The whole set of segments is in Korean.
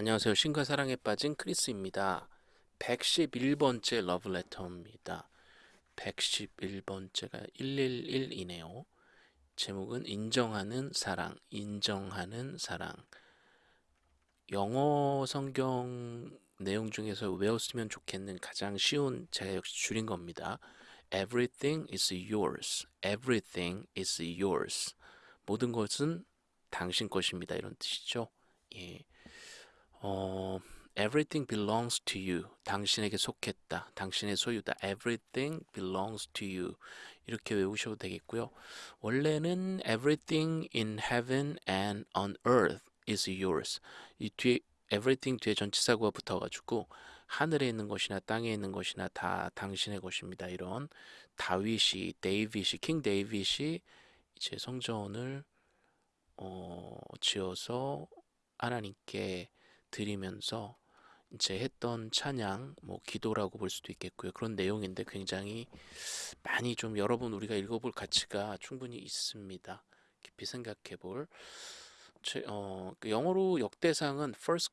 안녕하세요. 신과 사랑에 빠진 크리스입니다. 111번째 러브레터입니다. 111번째가 111이네요. 제목은 인정하는 사랑, 인정하는 사랑. 영어 성경 내용 중에서 외웠으면 좋겠는 가장 쉬운 제가 역시 줄인 겁니다. Everything is yours. Everything is yours. 모든 것은 당신 것입니다. 이런 뜻이죠. 예. 어, everything belongs to you. 당신에게 속했다. 당신의 소유다. everything belongs to you. 이렇게 외우셔도 되겠고요. 원래는 everything in heaven and on earth is yours. 이 뒤에 everything 뒤에 전치사구가 붙어가지고 하늘에 있는 것이나 땅에 있는 것이나 다 당신의 것입니다. 이런 다윗이 데이빗이 King David이 이제 성전을 어, 지어서 하나님께 드리면서 이제 했던 찬양, 뭐 기도라고 볼 수도 있겠고요. 그런 내용인데 굉장히 많이 좀 여러분 우리가 읽어볼 가치가 충분히 있습니다. 깊이 생각해볼. 제, 어, 그 영어로 역대상은 First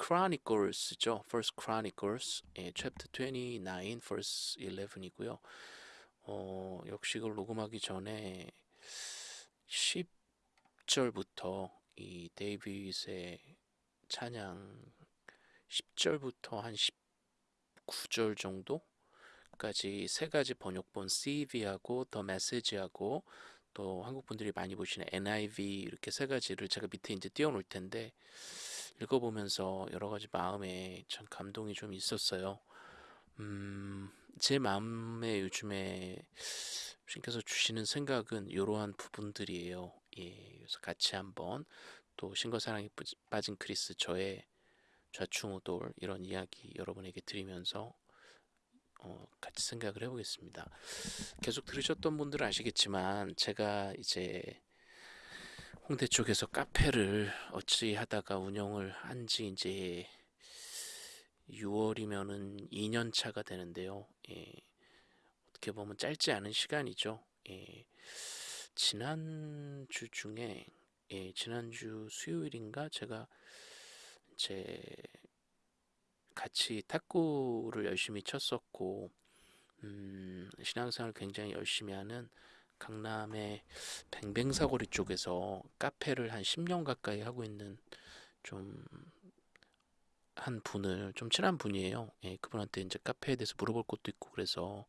Chronicles죠. First Chronicles, 예, Chapter 29, Verse 11이고요. 어, 역시 이걸 녹음하기 전에 10절부터 이 데이빗의 찬양 10절부터 한 19절 정도까지 세 가지 번역본 CV하고 더 메시지하고 또 한국 분들이 많이 보시는 NIV 이렇게 세 가지를 제가 밑에 이제 띄워놓을 텐데 읽어보면서 여러 가지 마음에 참 감동이 좀 있었어요. 음, 제 마음에 요즘에 신께서 주시는 생각은 이러한 부분들이에요. 예, 그래서 같이 한번 또 신과 사랑에 빠진 크리스 저의 좌충우돌 이런 이야기 여러분에게 드리면서 어, 같이 생각을 해보겠습니다. 계속 들으셨던 분들은 아시겠지만 제가 이제 홍대 쪽에서 카페를 어찌 하다가 운영을 한 지 이제 6월이면은 2년 차가 되는데요. 예, 어떻게 보면 짧지 않은 시간이죠. 예, 지난주 중에 예, 지난주 수요일인가 제가 제 같이 탁구를 열심히 쳤었고 음, 신앙생활 굉장히 열심히 하는 강남의 뱅뱅사거리 쪽에서 카페를 한 10년 가까이 하고 있는 좀 한 분을 좀 친한 분이에요. 예, 그분한테 이제 카페에 대해서 물어볼 것도 있고 그래서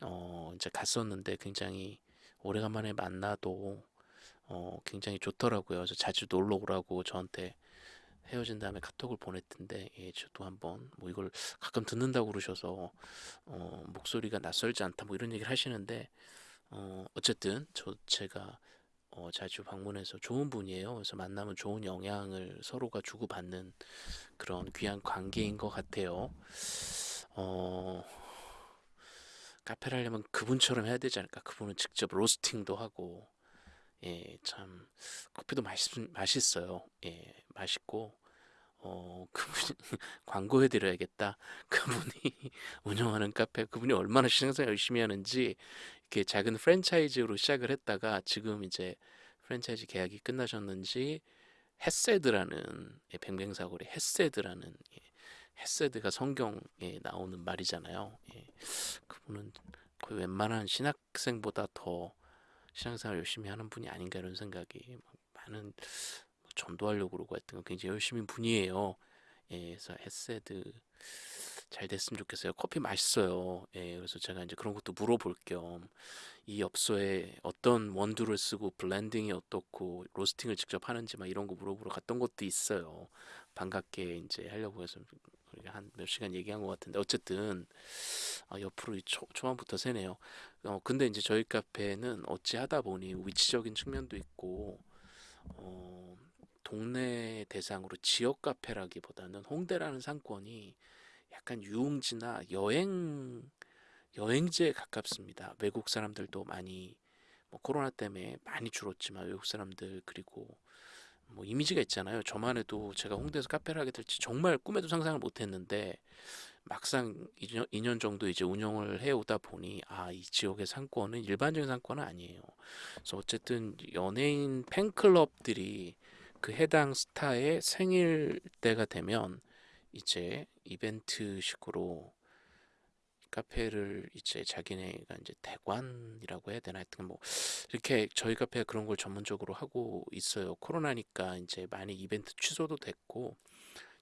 어 이제 갔었는데 굉장히 오래간만에 만나도 어 굉장히 좋더라고요. 그래서 자주 놀러 오라고 저한테 헤어진 다음에 카톡을 보냈던데 예, 저도 한번 뭐 이걸 가끔 듣는다고 그러셔서 어, 목소리가 낯설지 않다 뭐 이런 얘기를 하시는데 어, 어쨌든 저 제가 어, 자주 방문해서 좋은 분이에요. 그래서 만나면 좋은 영향을 서로가 주고받는 그런 귀한 관계인 것 같아요. 어, 카페를 하려면 그분처럼 해야 되지 않을까? 그분은 직접 로스팅도 하고 예, 참 커피도 맛있, 맛있어요. 예, 맛있고 어, 그분이 광고해 드려야겠다. 그분이 운영하는 카페, 그분이 얼마나 신앙생활 열심히 하는지 이렇게 작은 프랜차이즈로 시작을 했다가 지금 이제 프랜차이즈 계약이 끝나셨는지 헤세드라는 예, 뱅뱅사거리 헤세드라는 예, 헤세드가 성경에 나오는 말이잖아요. 예, 그분은 거의 웬만한 신학생보다 더 신앙생활 열심히 하는 분이 아닌가 이런 생각이 많은 뭐 전도하려고 그러고 했던 건 굉장히 열심히 분이에요. 예, 그래서 헤세드 잘 됐으면 좋겠어요. 커피 맛있어요. 예, 그래서 제가 이제 그런 것도 물어볼 겸 이 엽서에 어떤 원두를 쓰고 블렌딩이 어떻고 로스팅을 직접 하는지 막 이런 거 물어보러 갔던 것도 있어요. 반갑게 이제 하려고 해서 한 몇 시간 얘기한 것 같은데 어쨌든 아, 옆으로 초, 초반부터 새네요. 어, 근데 이제 저희 카페는 어찌 하다 보니 위치적인 측면도 있고 어, 동네 대상으로 지역 카페라기보다는 홍대라는 상권이 약간 유흥지나 여행 여행지에 가깝습니다. 외국 사람들도 많이 뭐 코로나 때문에 많이 줄었지만 외국 사람들 그리고 뭐 이미지가 있잖아요. 저만 해도 제가 홍대에서 카페를 하게 될지 정말 꿈에도 상상을 못했는데 막상 2년, 2년 정도 이제 운영을 해오다 보니 아 이 지역의 상권은 일반적인 상권은 아니에요. 그래서 어쨌든 연예인 팬클럽들이 그 해당 스타의 생일 때가 되면 이제 이벤트식으로 카페를 이제 자기네가 이제 대관이라고 해야 되나 하여튼 뭐 이렇게 저희 카페가 그런 걸 전문적으로 하고 있어요. 코로나니까 이제 많이 이벤트 취소도 됐고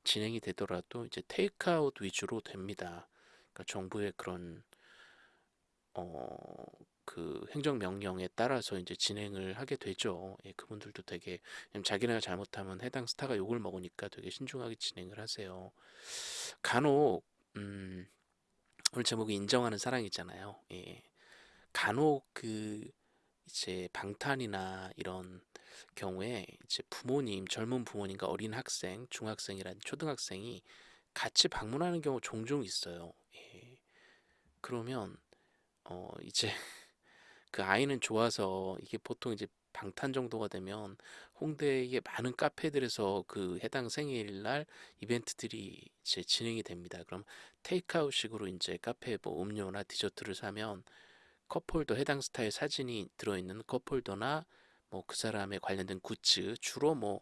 진행이 되더라도 이제 테이크아웃 위주로 됩니다. 그러니까 정부의 그런 어 그 행정 명령에 따라서 이제 진행을 하게 되죠. 예, 그분들도 되게 자기네가 잘못하면 해당 스타가 욕을 먹으니까 되게 신중하게 진행을 하세요. 간혹 음 오늘 제목이 인정하는 사랑이잖아요. 예. 간혹 그 이제 방탄이나 이런 경우에 이제 부모님, 젊은 부모님과 어린 학생, 중학생이란 초등학생이 같이 방문하는 경우 종종 있어요. 예. 그러면 어 이제 그 아이는 좋아서 이게 보통 이제 방탄 정도가 되면 홍대의 많은 카페들에서 그 해당 생일날 이벤트들이 이제 진행이 됩니다. 그럼 테이크아웃식으로 이제 카페에 뭐 음료나 디저트를 사면 컵홀더 해당 스타의 사진이 들어있는 컵홀더나 뭐 그 사람에 관련된 굿즈 주로 뭐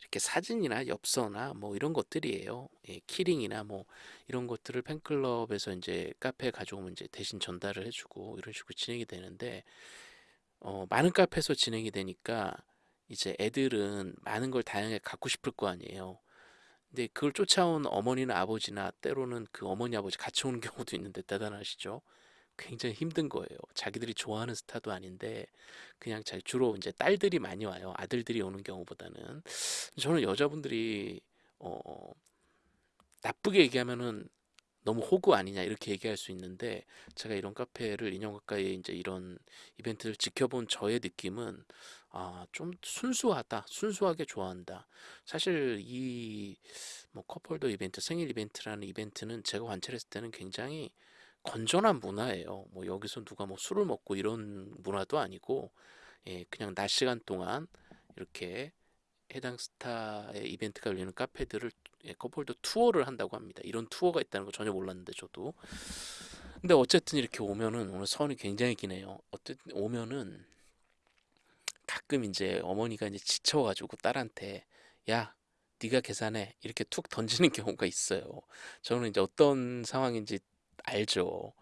이렇게 사진이나 엽서나 뭐 이런 것들이에요. 예, 키링이나 뭐 이런 것들을 팬클럽에서 이제 카페에 가져오면 이제 대신 전달을 해주고 이런 식으로 진행이 되는데 어, 많은 카페에서 진행이 되니까 이제 애들은 많은 걸 다양하게 갖고 싶을 거 아니에요. 근데 그걸 쫓아온 어머니나 아버지나 때로는 그 어머니 아버지 같이 오는 경우도 있는데 대단하시죠? 굉장히 힘든 거예요. 자기들이 좋아하는 스타도 아닌데 그냥 잘 주로 이제 딸들이 많이 와요. 아들들이 오는 경우보다는 저는 여자분들이 어 나쁘게 얘기하면은 너무 호구 아니냐 이렇게 얘기할 수 있는데 제가 이런 카페를 인형 가까이에 이제 이런 이벤트를 지켜본 저의 느낌은 아, 좀 순수하다. 순수하게 좋아한다. 사실 이뭐 컵홀더 이벤트, 생일 이벤트라는 이벤트는 제가 관찰했을 때는 굉장히 건전한 문화예요. 뭐 여기서 누가 뭐 술을 먹고 이런 문화도 아니고 예, 그냥 낮 시간 동안 이렇게 해당 스타의 이벤트가 열리는 카페들을 예, 컵홀더 투어를 한다고 합니다. 이런 투어가 있다는 거 전혀 몰랐는데 저도. 근데 어쨌든 이렇게 오면은 오늘 선이 굉장히 기네요. 어쨌든 오면은 가끔 이제 어머니가 이제 지쳐가지고 딸한테 야 네가 계산해 이렇게 툭 던지는 경우가 있어요. 저는 이제 어떤 상황인지 알죠.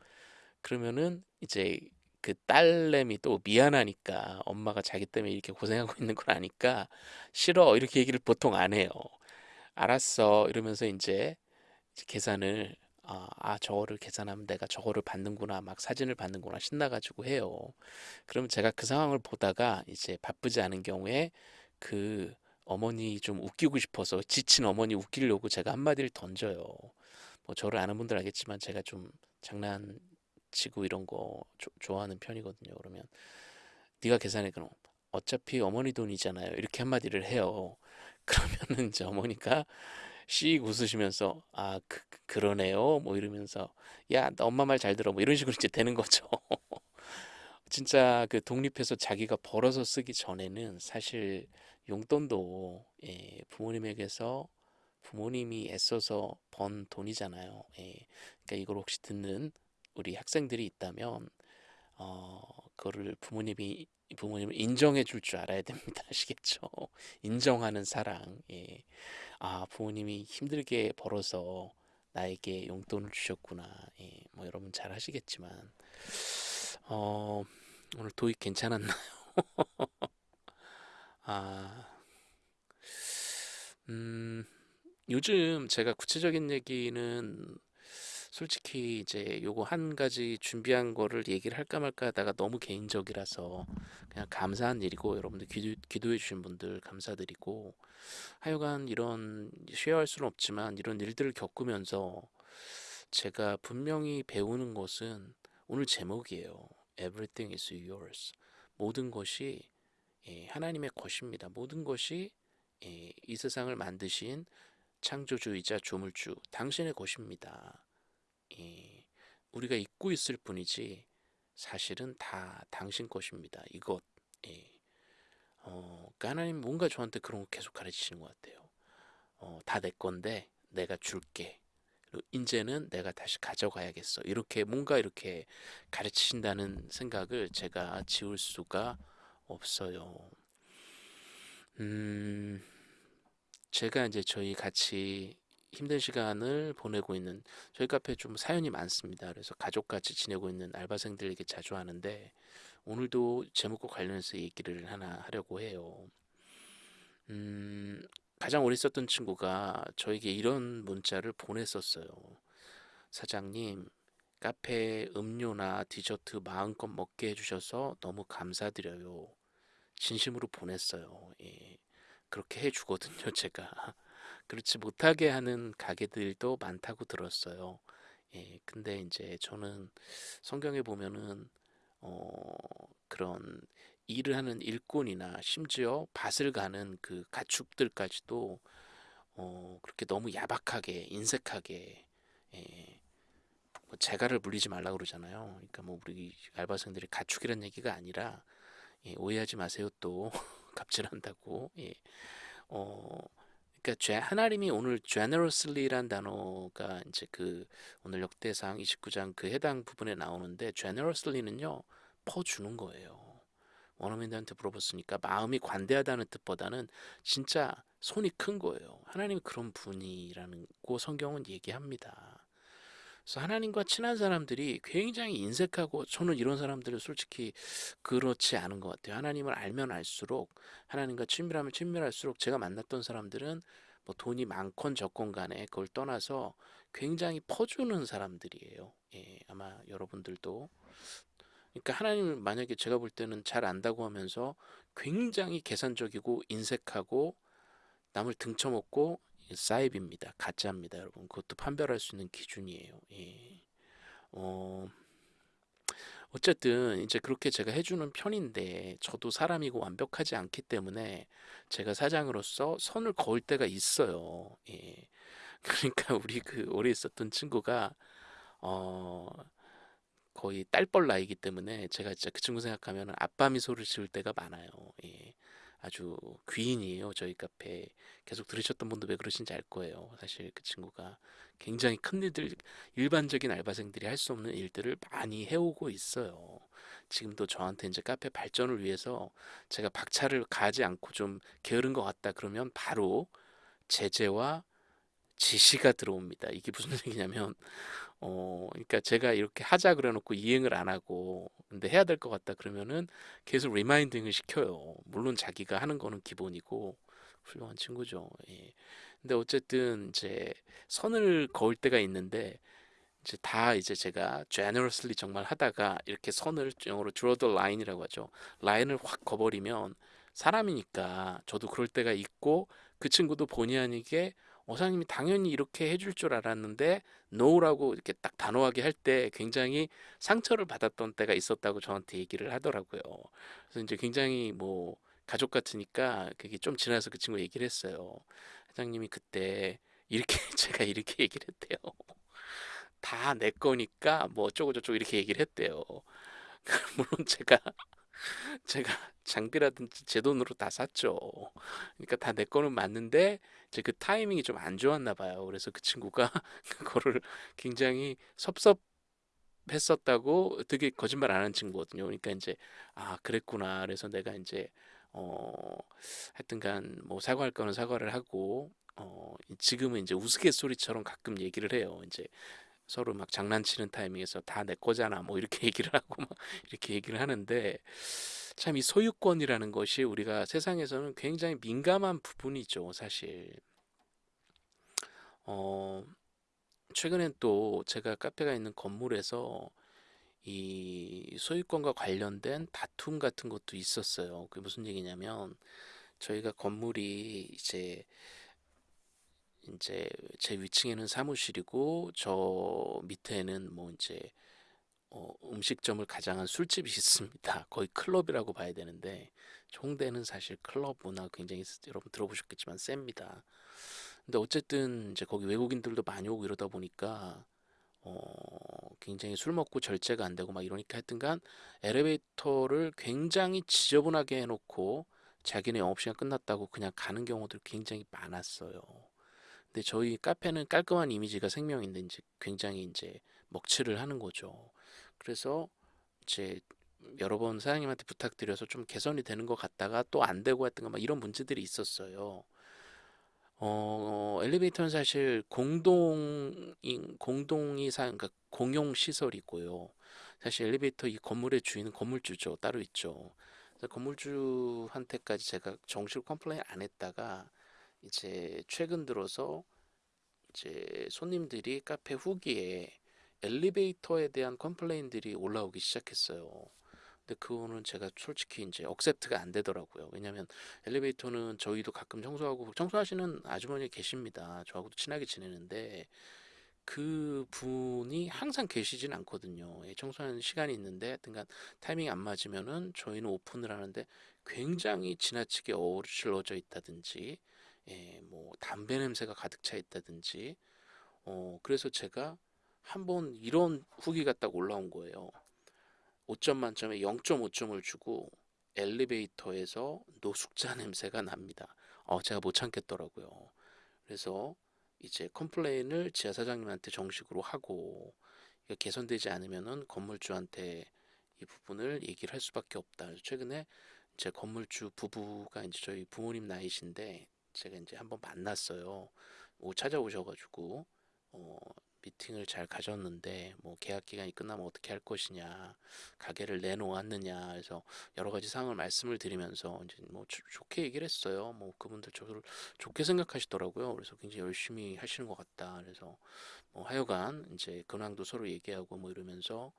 그러면은 이제 그 딸내미 또 미안하니까 엄마가 자기 때문에 이렇게 고생하고 있는 걸 아니까 싫어 이렇게 얘기를 보통 안 해요. 알았어 이러면서 이제 계산을 아, 아 저거를 계산하면 내가 저거를 받는구나 막 사진을 받는구나 신나가지고 해요. 그러면 제가 그 상황을 보다가 이제 바쁘지 않은 경우에 그 어머니 좀 웃기고 싶어서 지친 어머니 웃기려고 제가 한마디를 던져요. 뭐 저를 아는 분들 알겠지만 제가 좀 장난치고 이런 거 조- 좋아하는 편이거든요. 그러면 네가 계산해 그럼 어차피 어머니 돈이잖아요. 이렇게 한마디를 해요. 그러면은 이제 어머니가 씩 웃으시면서 아 그, 그- 그러네요. 뭐 이러면서 야, 나 엄마 말 잘 들어. 뭐 이런 식으로 이제 되는 거죠. 진짜 그 독립해서 자기가 벌어서 쓰기 전에는 사실 용돈도 예, 부모님에게서 부모님이 애써서 번 돈이잖아요. 예. 그러니까 이걸 혹시 듣는 우리 학생들이 있다면 어, 그거를 부모님이 부모님을 인정해 줄 줄 알아야 됩니다. 아시겠죠? 인정하는 사랑. 예. 아, 부모님이 힘들게 벌어서 나에게 용돈을 주셨구나. 예. 뭐 여러분 잘 하시겠지만 어, 오늘 도입 괜찮았나요? 아, 음, 요즘 제가 구체적인 얘기는 솔직히 이제 요거 한 가지 준비한 거를 얘기를 할까 말까 하다가 너무 개인적이라서 그냥 감사한 일이고 여러분들 기도, 기도해 주신 분들 감사드리고 하여간 이런 쉐어할 수는 없지만 이런 일들을 겪으면서 제가 분명히 배우는 것은 오늘 제목이에요. Everything is yours. 모든 것이 예, 하나님의 것입니다. 모든 것이 예, 이 세상을 만드신 창조주이자 조물주 당신의 것입니다. 예, 우리가 잊고 있을 뿐이지 사실은 다 당신 것입니다. 이것. 예. 어, 그러니까 하나님 뭔가 저한테 그런 거 계속 가르치시는 것 같아요. 어, 다 내 건데 내가 줄게. 이제는 내가 다시 가져가야겠어. 이렇게 뭔가 이렇게 가르치신다는 생각을 제가 지울 수가 없어요. 음, 제가 이제 저희 같이 힘든 시간을 보내고 있는 저희 카페 좀 사연이 많습니다. 그래서 가족같이 지내고 있는 알바생들에게 자주 하는데 오늘도 제목과 관련해서 얘기를 하나 하려고 해요. 음, 가장 오래 썼던 친구가 저에게 이런 문자를 보냈었어요. 사장님, 카페 음료나 디저트 마음껏 먹게 해주셔서 너무 감사드려요. 진심으로 보냈어요. 예. 그렇게 해주거든요, 제가. 그렇지 못하게 하는 가게들도 많다고 들었어요. 예, 근데 이제 저는 성경에 보면은 어, 그런 일을 하는 일꾼이나 심지어 밭을 가는 그 가축들까지도 어, 그렇게 너무 야박하게 인색하게 예, 뭐 재갈을 물리지 말라 그러잖아요. 그러니까 뭐 우리 알바생들이 가축이란 얘기가 아니라 예, 오해하지 마세요 또 갑질한다고. 예. 어, 그러니까 죄, 하나님이 오늘 generously란 단어가 이제 그 오늘 역대상 29장 그 해당 부분에 나오는데 generously는요 퍼주는 거예요. 원어민들한테 물어봤으니까 마음이 관대하다는 뜻보다는 진짜 손이 큰 거예요. 하나님이 그런 분이라는 고 성경은 얘기합니다. 그래서 하나님과 친한 사람들이 굉장히 인색하고 저는 이런 사람들은 솔직히 그렇지 않은 것 같아요. 하나님을 알면 알수록 하나님과 친밀하면 친밀할수록 제가 만났던 사람들은 뭐 돈이 많건 적건 간에 그걸 떠나서 굉장히 퍼주는 사람들이에요. 예, 아마 여러분들도 그러니까 하나님을 만약에 제가 볼 때는 잘 안다고 하면서 굉장히 계산적이고 인색하고 남을 등쳐먹고 사입입니다. 가짜입니다, 여러분. 그것도 판별할 수 있는 기준이에요. 예. 어, 어쨌든 이제 그렇게 제가 해주는 편인데 저도 사람이고 완벽하지 않기 때문에 제가 사장으로서 선을 그을 때가 있어요. 예. 그러니까 우리 그 오래 있었던 친구가 어 거의 딸뻘 나이기 때문에 제가 진짜 그 친구 생각하면 아빠 미소를 지을 때가 많아요. 예. 아주 귀인이에요. 저희 카페 계속 들으셨던 분도 왜 그러신지 알 거예요. 사실 그 친구가 굉장히 큰 일들 일반적인 알바생들이 할 수 없는 일들을 많이 해오고 있어요. 지금도 저한테 이제 카페 발전을 위해서 제가 박차를 가하지 않고 좀 게으른 것 같다 그러면 바로 제재와 지시가 들어옵니다. 이게 무슨 얘기냐면 어, 그러니까 제가 이렇게 하자 그래놓고 이행을 안 하고 근데 해야 될 것 같다 그러면은 계속 reminding을 시켜요. 물론 자기가 하는 거는 기본이고 훌륭한 친구죠. 예. 근데 어쨌든 이제 선을 그을 때가 있는데 이제 다 이제 제가 generously 정말 하다가 이렇게 선을 영어로 draw the line이라고 하죠. 라인을 확 거버리면 사람이니까 저도 그럴 때가 있고 그 친구도 본의 아니게 어사님이 당연히 이렇게 해줄 줄 알았는데 no라고 이렇게 딱 단호하게 할 때 굉장히 상처를 받았던 때가 있었다고 저한테 얘기를 하더라고요. 그래서 이제 굉장히 뭐 가족 같으니까 그게 좀 지나서 그 친구 얘기를 했어요. 사장님이 그때 이렇게 제가 이렇게 얘기를 했대요. 다 내 거니까 뭐 어쩌고 저쩌고 이렇게 얘기를 했대요. 물론 제가 제가 장비라든지 제 돈으로 다 샀죠. 그러니까 다 내 거는 맞는데 이제 그 타이밍이 좀 안 좋았나 봐요. 그래서 그 친구가 그거를 굉장히 섭섭 했었다고 되게 거짓말 안 하는 친구거든요. 그러니까 이제 아 그랬구나. 그래서 내가 이제 어 하여튼간 뭐 사과할 거는 사과를 하고 어 지금은 이제 우스갯소리처럼 가끔 얘기를 해요. 이제 서로 막 장난치는 타이밍에서 다 내 거잖아 뭐 이렇게 얘기를 하고 막 이렇게 얘기를 하는데 참 이 소유권이라는 것이 우리가 세상에서는 굉장히 민감한 부분이죠 사실 어 최근엔 또 제가 카페가 있는 건물에서 이 소유권과 관련된 다툼 같은 것도 있었어요. 그게 무슨 얘기냐면 저희가 건물이 이제 이제 제 위층에는 사무실이고 저 밑에는 뭐 이제 어, 음식점을 가장한 술집이 있습니다. 거의 클럽이라고 봐야 되는데 홍대는 사실 클럽 문화 굉장히 여러분 들어보셨겠지만 셉니다. 근데 어쨌든 이제 거기 외국인들도 많이 오고 이러다 보니까 어, 굉장히 술 먹고 절제가 안 되고 막 이러니까 하여튼간 엘리베이터를 굉장히 지저분하게 해놓고 자기네 영업시간 끝났다고 그냥 가는 경우들 굉장히 많았어요. 근데 저희 카페는 깔끔한 이미지가 생명인데 이제 굉장히 이제 먹칠을 하는 거죠. 그래서 이제 여러 번 사장님한테 부탁드려서 좀 개선이 되는 것 같다가 또 안 되고 했던 거막 이런 문제들이 있었어요. 어, 엘리베이터는 사실 공동인 공동이 사 그러니까 공용 시설이고요. 사실 엘리베이터 이 건물의 주인은 건물주죠. 따로 있죠. 그래서 건물주한테까지 제가 정식으로 complain 안 했다가 이제 최근 들어서 이제 손님들이 카페 후기에 엘리베이터에 대한 complain들이 올라오기 시작했어요. 근데 그거는 제가 솔직히 이제 accept가 안 되더라고요. 왜냐면 엘리베이터는 저희도 가끔 청소하고 청소하시는 아주머니 계십니다. 저하고도 친하게 지내는데 그 분이 항상 계시진 않거든요. 예, 청소하는 시간이 있는데 하여튼간 타이밍이 안 맞으면은 저희는 오픈을 하는데 굉장히 지나치게 어우러져 있다든지 예, 뭐 담배 냄새가 가득 차 있다든지 어 그래서 제가 한번 이런 후기가 딱 올라온 거예요. 5점 만점에 0.5점을 주고 엘리베이터에서 노숙자 냄새가 납니다. 어, 제가 못 참겠더라고요. 그래서 이제 컴플레인을 지하 사장님한테 정식으로 하고 개선되지 않으면은 건물주한테 이 부분을 얘기를 할 수밖에 없다. 최근에 제 건물주 부부가 이제 저희 부모님 나이신데 제가 이제 한번 만났어요. 오 찾아오셔가지고 어, 미팅을 잘 가졌는데 뭐 계약 기간이 끝나면 어떻게 할 것이냐 가게를 내놓았느냐 해서 여러 가지 상황을 말씀을 드리면서 이제 뭐 조- 좋게 얘기를 했어요. 뭐 그분들 저를 좋게 생각하시더라고요. 그래서 굉장히 열심히 하시는 것 같다. 그래서 뭐 하여간 이제 근황도 서로 얘기하고 뭐 이러면서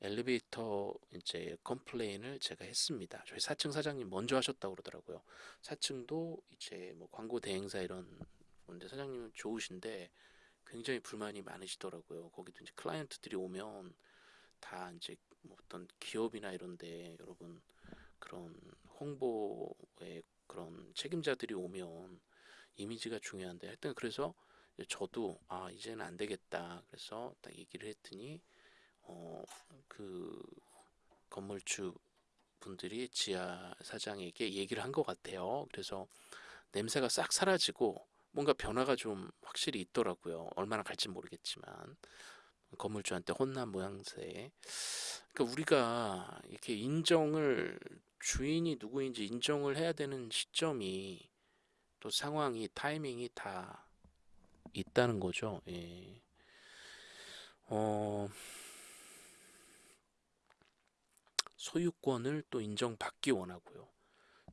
엘리베이터 이제 컴플레인을 제가 했습니다. 저희 4층 사장님 먼저 하셨다고 그러더라고요. 4층도 이제 뭐 광고 대행사 이런 건데 사장님은 좋으신데 굉장히 불만이 많으시더라고요. 거기도 이제 클라이언트들이 오면 다 이제 뭐 어떤 기업이나 이런데 여러분 그런 홍보의 그런 책임자들이 오면 이미지가 중요한데 하여튼 그래서 저도 아 이제는 안 되겠다. 그래서 딱 얘기를 했더니 어 그 건물주 분들이 지하 사장에게 얘기를 한 것 같아요. 그래서 냄새가 싹 사라지고 뭔가 변화가 좀 확실히 있더라고요. 얼마나 갈지 모르겠지만 건물주한테 혼난 모양새. 그러니까 우리가 이렇게 인정을 주인이 누구인지 인정을 해야 되는 시점이 또 상황이 타이밍이 다 있다는 거죠. 예. 어, 소유권을 또 인정받기 원하고요.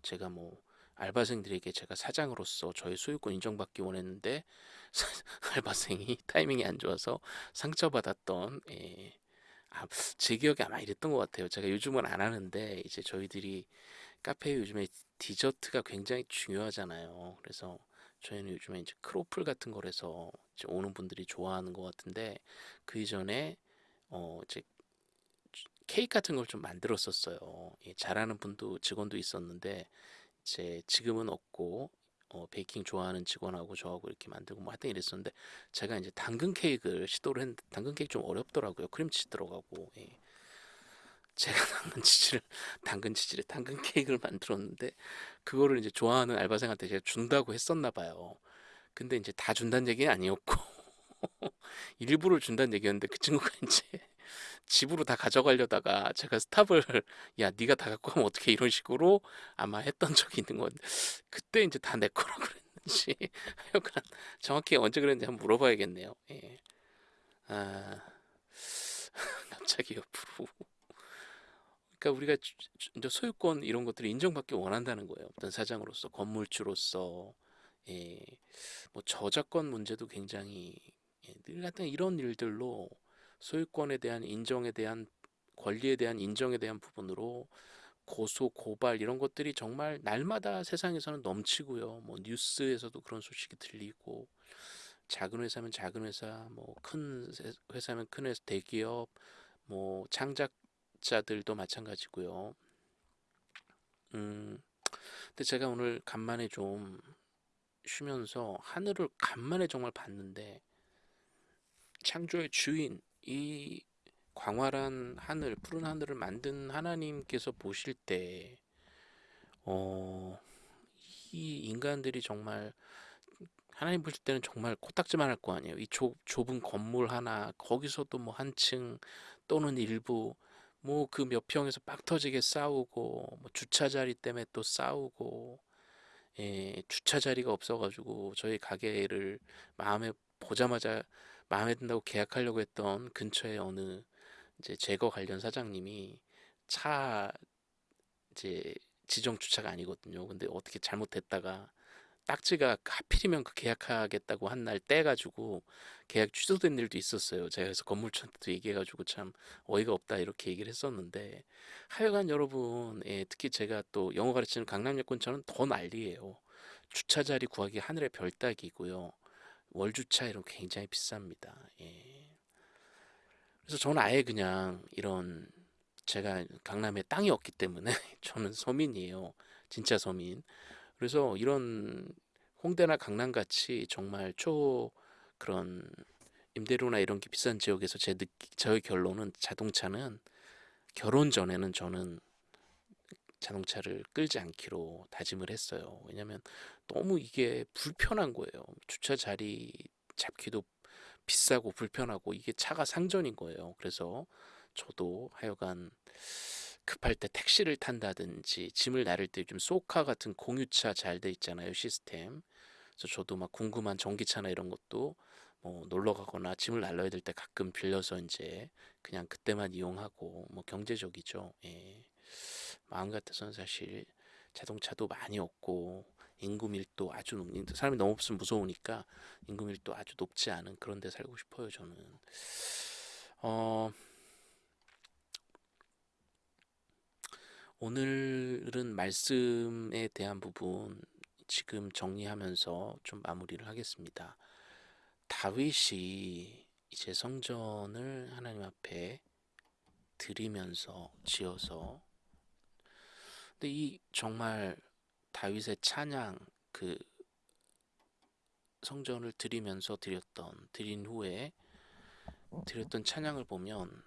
제가 뭐 알바생들에게 제가 사장으로서 저의 소유권 인정받기 원했는데 알바생이 타이밍이 안 좋아서 상처받았던 예. 아, 제 기억에 아마 이랬던 것 같아요. 제가 요즘은 안 하는데 이제 저희들이 카페에 요즘에 디저트가 굉장히 중요하잖아요. 그래서 저희는 요즘에 이제 크로플 같은 거라서 이제 오는 분들이 좋아하는 것 같은데 그 이전에 어 이제 케이크 같은 걸 좀 만들었었어요. 예, 잘하는 분도 직원도 있었는데 이제 지금은 없고 어, 베이킹 좋아하는 직원하고 저하고 이렇게 만들고 뭐 하여튼 이랬었는데 제가 이제 당근 케이크를 시도를 했는데 당근 케이크 좀 어렵더라고요. 크림치즈 들어가고 예. 제가 당근 치즈를 당근 치즈를 당근 케이크를 만들었는데 그거를 이제 좋아하는 알바생한테 제가 준다고 했었나 봐요. 근데 이제 다 준다는 얘기는 아니었고 일부를 준다는 얘기였는데 그 친구가 이제 집으로 다 가져가려다가 제가 스탑을 야 네가 다 갖고 가면 어떻게 이런 식으로 아마 했던 적이 있는 건데 그때 이제 다 내 거라고 그랬는지 하여간 정확히 언제 그랬는지 한번 물어봐야겠네요. 예. 아 갑자기 옆으로 그러니까 우리가 이제 소유권 이런 것들을 인정받기 원한다는 거예요. 어떤 사장으로서 건물주로서 예. 뭐 저작권 문제도 굉장히 예, 늘 같은 이런 일들로 소유권에 대한 인정에 대한 권리에 대한 인정에 대한 부분으로 고소, 고발 이런 것들이 정말 날마다 세상에서는 넘치고요. 뭐 뉴스에서도 그런 소식이 들리고 작은 회사면 작은 회사, 뭐 큰 회사면 큰 회사, 대기업, 뭐 창작자들도 마찬가지고요. 음, 근데 제가 오늘 간만에 좀 쉬면서 하늘을 간만에 정말 봤는데 창조의 주인, 이 광활한 하늘, 푸른 하늘을 만든 하나님께서 보실 때, 어, 이 인간들이 정말 하나님 보실 때는 정말 코딱지만 할 거 아니에요. 이 좁, 좁은 건물 하나, 거기서도 뭐 한 층 또는 일부 뭐 그 몇 평에서 빡 터지게 싸우고 뭐 주차 자리 때문에 또 싸우고 예, 주차 자리가 없어가지고 저희 가게를 마음에 보자마자 마음에 든다고 계약하려고 했던 근처에 어느 이제 제거 관련 사장님이 차 이제 지정 주차가 아니거든요. 근데 어떻게 잘못했다가 딱지가 하필이면 그 계약하겠다고 한 날 떼가지고 계약 취소된 일도 있었어요. 제가 그래서 건물주한테도 얘기해가지고 참 어이가 없다 이렇게 얘기를 했었는데 하여간 여러분 예, 특히 제가 또 영어 가르치는 강남역 근처는 더 난리예요. 주차 자리 구하기 하늘의 별 따기고요. 월주차 이런 거 굉장히 비쌉니다. 예. 그래서 저는 아예 그냥 이런 제가 강남에 땅이 없기 때문에 저는 서민이에요. 진짜 서민. 그래서 이런 홍대나 강남 같이 정말 초 그런 임대료나 이런 게 비싼 지역에서 제 느끼, 저의 결론은 자동차는 결혼 전에는 저는 자동차를 끌지 않기로 다짐을 했어요. 왜냐면 너무 이게 불편한 거예요. 주차 자리 잡기도 비싸고 불편하고 이게 차가 상전인 거예요. 그래서 저도 하여간 급할 때 택시를 탄다든지 짐을 나를 때 요즘 소카 같은 공유차 잘 돼 있잖아요 시스템 그래서 저도 막 궁금한 전기차나 이런 것도 뭐 놀러 가거나 짐을 날라야 될 때 가끔 빌려서 이제 그냥 그때만 이용하고 뭐 경제적이죠 예. 마음 같아서는 사실 자동차도 많이 없고 인구 밀도 아주 높 사람이 너무 없으면 무서우니까 인구 밀도 아주 높지 않은 그런 데 살고 싶어요 저는 어 오늘은 말씀에 대한 부분 지금 정리하면서 좀 마무리를 하겠습니다. 다윗이 이제 성전을 하나님 앞에 드리면서 지어서 근데 이 정말 다윗의 찬양 그 성전을 드리면서 드렸던 드린 후에 드렸던 찬양을 보면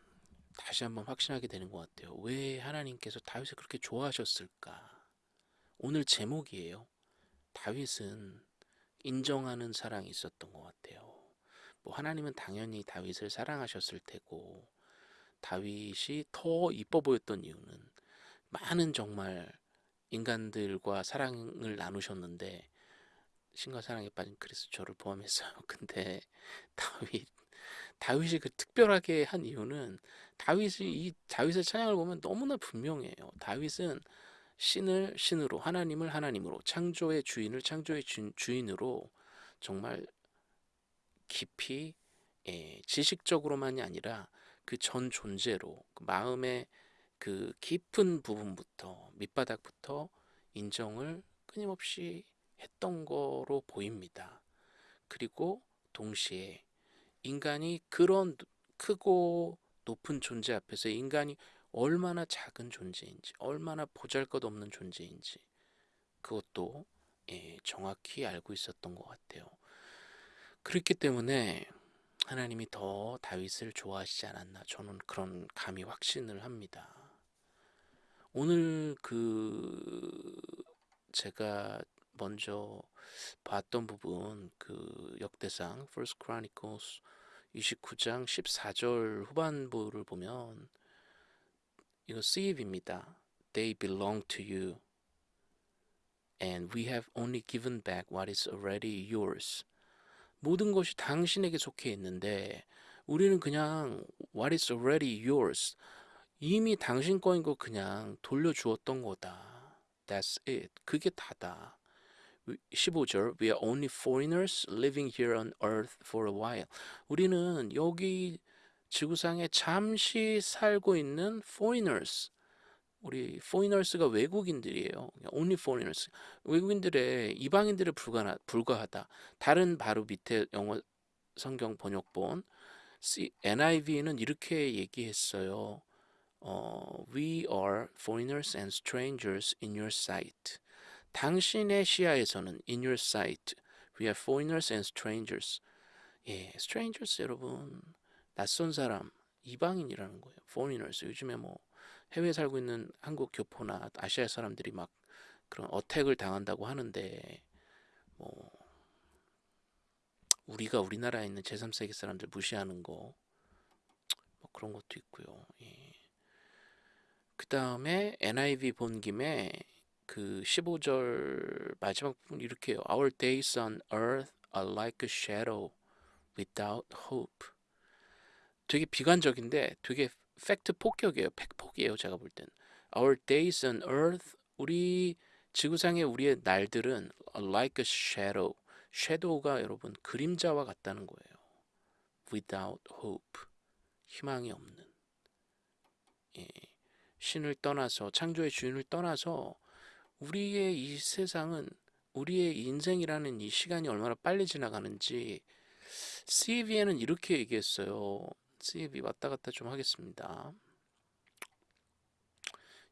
다시 한번 확신하게 되는 것 같아요. 왜 하나님께서 다윗을 그렇게 좋아하셨을까? 오늘 제목이에요. 다윗은 인정하는 사랑이 있었던 것 같아요. 뭐 하나님은 당연히 다윗을 사랑하셨을 테고 다윗이 더 이뻐 보였던 이유는 많은 정말 인간들과 사랑을 나누셨는데 신과 사랑에 빠진 그리스도를 포함했어요. 근데 다윗 다윗이 그 특별하게 한 이유는 다윗이 이 다윗의 찬양을 보면 너무나 분명해요. 다윗은 신을 신으로 하나님을 하나님으로 창조의 주인을 창조의 주, 인으로 정말 깊이 예, 지식적으로만이 아니라 그 전 존재로 그 마음의 그 깊은 부분부터 밑바닥부터 인정을 끊임없이 했던 거로 보입니다. 그리고 동시에 인간이 그런 크고 높은 존재 앞에서 인간이 얼마나 작은 존재인지, 얼마나 보잘것없는 존재인지 그것도 예, 정확히 알고 있었던 것 같아요. 그렇기 때문에 하나님이 더 다윗을 좋아하시지 않았나 저는 그런 감히 확신을 합니다. 오늘 그 제가 먼저 봤던 부분 그 역대상 First Chronicles 29장 14절 후반부를 보면 이거 쓰입입니다. They belong to you and we have only given back what is already yours. 모든 것이 당신에게 속해 있는데 우리는 그냥 what is already yours 이미 당신 거인 거 그냥 돌려주었던 거다. That's it. 그게 다다. 15절 We are only foreigners living here on earth for a while. 우리는 여기 지구상에 잠시 살고 있는 foreigners. 우리 foreigners가 외국인들이에요. only foreigners. 외국인들의 이방인들에 불과하, 불과하다. 다른 바로 밑에 영어 성경 번역본 NIV는 이렇게 얘기했어요. 어, We are foreigners and strangers in your sight. 당신의 시야에서는 in your sight we are foreigners and strangers. 예, strangers 여러분 낯선 사람 이방인이라는 거예요. foreigners 요즘에 뭐 해외에 살고 있는 한국 교포나 아시아 사람들이 막 그런 어택을 당한다고 하는데 뭐 우리가 우리나라에 있는 제3세계 사람들 무시하는 거 뭐 그런 것도 있고요. 예. 그 다음에 NIV 본 김에 그 15절 마지막 부분 이렇게 해요. Our days on earth are like a shadow without hope. 되게 비관적인데 되게 팩트 폭격이에요. 팩폭이에요. 제가 볼 땐. Our days on earth 우리 지구상의 우리의 날들은 like a shadow. shadow가 여러분 그림자와 같다는 거예요. without hope. 희망이 없는. 예. 신을 떠나서 창조의 주인을 떠나서 우리의 이 세상은 우리의 인생이라는 이 시간이 얼마나 빨리 지나가는지 CV에는 이렇게 얘기했어요. CV 왔다 갔다 좀 하겠습니다.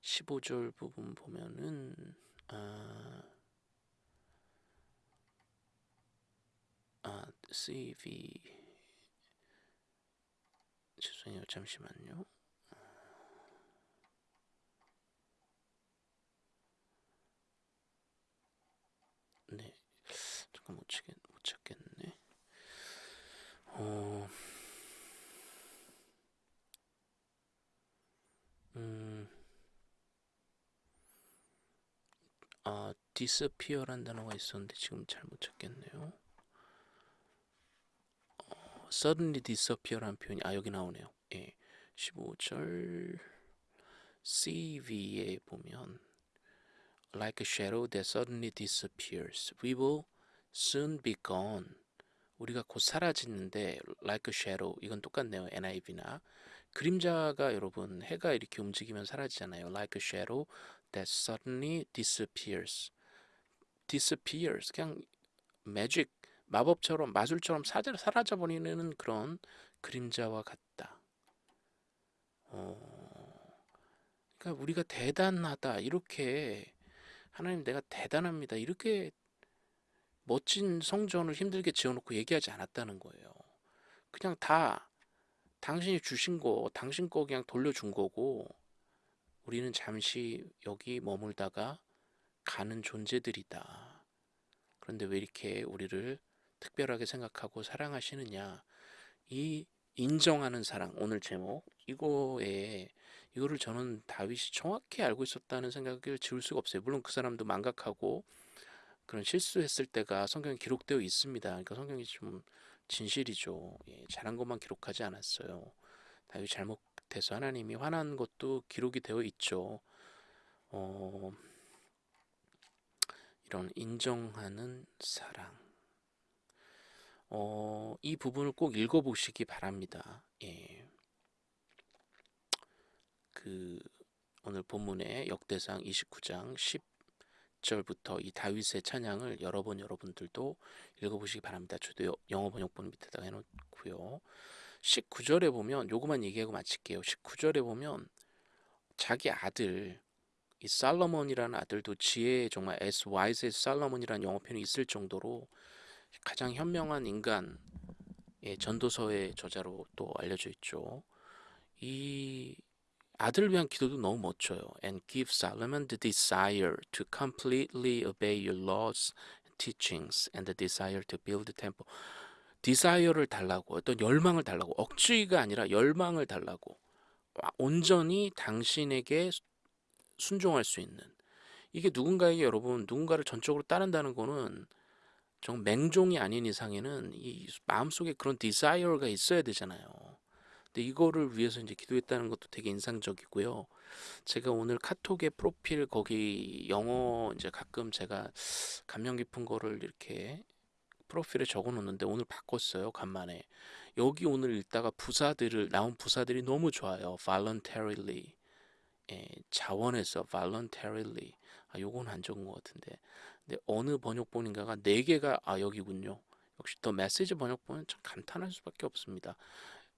15절 부분 보면은 아, 아 CV 죄송해요 잠시만요. 네 잠깐 못 찾겠 못 찾겠네. 어. 음. 아, disappear란 단어가 있었는데 지금 잘 못 찾겠네요. 어, suddenly disappear란 표현이 아 여기 나오네요. 예. 15절 CV에 보면 like a shadow that suddenly disappears. We will soon be gone. 우리가 곧 사라지는데 like a shadow 이건 똑같네요. NIV나 그림자가 여러분 해가 이렇게 움직이면 사라지잖아요. Like a shadow that suddenly disappears. disappears 그냥 매직 마법처럼 마술처럼 사라져 버리는 그런 그림자와 같다. 어, 그러니까 우리가 대단하다 이렇게 하나님 내가 대단합니다 이렇게 멋진 성전을 힘들게 지어놓고 얘기하지 않았다는 거예요. 그냥 다 당신이 주신 거, 당신 거 그냥 돌려준 거고, 우리는 잠시 여기 머물다가 가는 존재들이다. 그런데 왜 이렇게 우리를 특별하게 생각하고 사랑하시느냐? 이 인정하는 사랑, 오늘 제목, 이거에, 이거를 저는 다윗이 정확히 알고 있었다는 생각을 지울 수가 없어요. 물론 그 사람도 망각하고 그런 실수했을 때가 성경에 기록되어 있습니다. 그러니까 성경이 좀 진실이죠. 예, 잘한 것만 기록하지 않았어요. 다윗 잘못해서 하나님이 화난 것도 기록이 되어 있죠. 어, 이런 인정하는 사랑. 어, 이 부분을 꼭 읽어보시기 바랍니다. 예. 그 오늘 본문의 역대상 29장 10 1절부터 이 다윗의 찬양을 여러 번 여러분들도 읽어보시기 바랍니다. 저도 영어 번역본 밑에다가 해놓고요. 19절에 보면 요거만 얘기하고 마칠게요. 19절에 보면 자기 아들 이 살로몬이라는 아들도 지혜 정말 as wise as 살로몬이라는 영어 표현이 있을 정도로 가장 현명한 인간 의 전도서의 저자로 또 알려져 있죠. 이 아들을 위한 기도도 너무 멋져요. And give Solomon the desire to completely obey your laws, teachings, and the desire to build the temple. desire를 달라고 어떤 열망을 달라고 억지가 아니라 열망을 달라고 온전히 당신에게 순종할 수 있는 이게 누군가에게 여러분 누군가를 전적으로 따른다는 거는 정 맹종이 아닌 이상에는 이 마음속에 그런 desire가 있어야 되잖아요. 근데 이거를 위해서 이제 기도했다는 것도 되게 인상적이고요. 제가 오늘 카톡에 프로필 거기 영어 이제 가끔 제가 감명 깊은 거를 이렇게 프로필에 적어 놓는데 오늘 바꿨어요. 간만에. 여기 오늘 읽다가 부사들을 나온 부사들이 너무 좋아요. voluntarily. 예, 자원해서 voluntarily. 아, 요건 안 적은 것 같은데. 근데 어느 번역본인가가 네 개가 아 여기군요. 역시 더 메시지 번역본은 참 감탄할 수밖에 없습니다.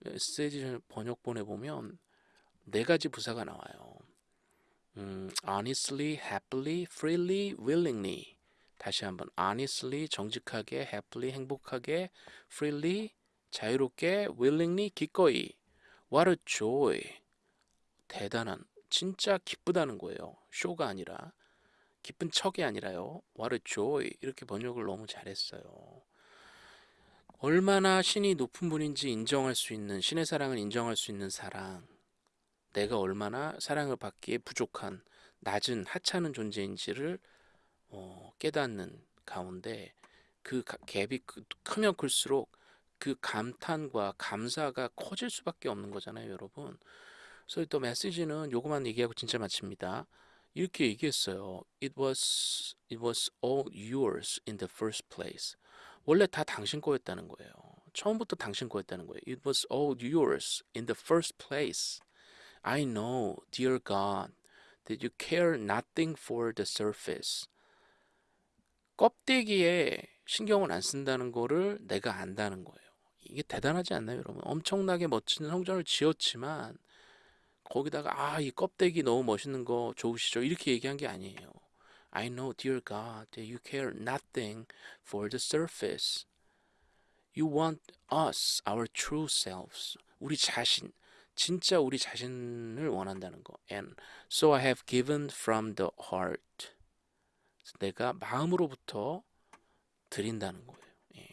메시지 번역본에 보면 네 가지 부사가 나와요. 음, honestly, happily, freely, willingly. 다시 한번 honestly, 정직하게, happily, 행복하게, freely, 자유롭게, willingly, 기꺼이. What a joy. 대단한, 진짜 기쁘다는 거예요. 쇼가 아니라. 기쁜 척이 아니라요. What a joy. 이렇게 번역을 너무 잘했어요. 얼마나 신이 높은 분인지 인정할 수 있는 신의 사랑을 인정할 수 있는 사랑 내가 얼마나 사랑을 받기에 부족한 낮은 하찮은 존재인지를 어, 깨닫는 가운데 그 가- 갭이 크- 크면 클수록 그 감탄과 감사가 커질 수밖에 없는 거잖아요, 여러분. 그래서 또 메시지는 요거만 얘기하고 진짜 마칩니다. 이렇게 얘기했어요. It was it was all yours in the first place. 원래 다 당신 거였다는 거예요. 처음부터 당신 거였다는 거예요. It was all yours in the first place. I know, dear God, that you care nothing for the surface. 껍데기에 신경을 안 쓴다는 거를 내가 안다는 거예요. 이게 대단하지 않나요, 여러분? 엄청나게 멋진 성전을 지었지만 거기다가 아, 이 껍데기 너무 멋있는 거 좋으시죠? 이렇게 얘기한 게 아니에요. I know, dear God, that you care nothing for the surface. You want us, our true selves. 우리 자신, 진짜 우리 자신을 원한다는 거. And so I have given from the heart. 내가 마음으로부터 드린다는 거예요. 예.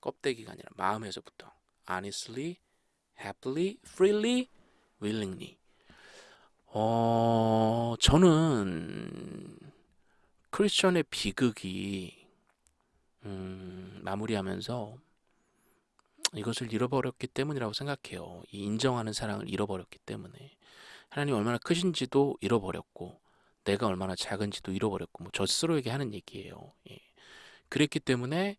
껍데기가 아니라 마음에서부터. Honestly, happily, freely, willingly. 어, 저는 크리스천의 비극이 음, 마무리하면서 이것을 잃어버렸기 때문이라고 생각해요. 이 인정하는 사랑을 잃어버렸기 때문에 하나님 얼마나 크신지도 잃어버렸고 내가 얼마나 작은지도 잃어버렸고 뭐 저 스스로에게 하는 얘기예요. 예. 그랬기 때문에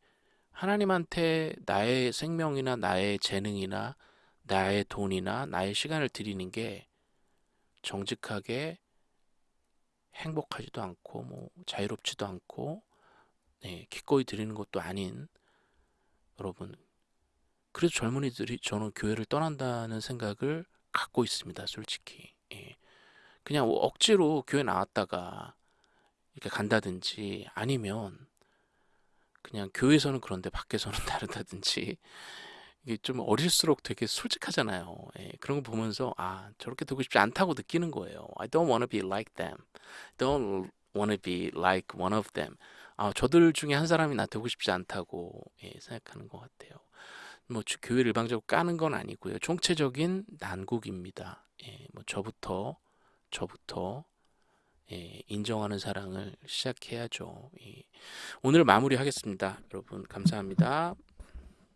하나님한테 나의 생명이나 나의 재능이나 나의 돈이나 나의 시간을 드리는 게 정직하게 행복하지도 않고 뭐 자유롭지도 않고 네, 기꺼이 드리는 것도 아닌 여러분 그래서 젊은이들이 저는 교회를 떠난다는 생각을 갖고 있습니다 솔직히 예. 그냥 억지로 교회 나왔다가 이렇게 간다든지 아니면 그냥 교회에서는 그런데 밖에서는 다르다든지 이게 좀 어릴수록 되게 솔직하잖아요. 예, 그런 거 보면서 아 저렇게 되고 싶지 않다고 느끼는 거예요. I don't want to be like them. Don't want to be like one of them. 아 저들 중에 한 사람이 나 되고 싶지 않다고 예, 생각하는 것 같아요. 뭐 주- 교회를 일방적으로 까는 건 아니고요. 총체적인 난국입니다. 예, 뭐 저부터 저부터 예, 인정하는 사랑을 시작해야죠. 예. 오늘 마무리하겠습니다. 여러분 감사합니다.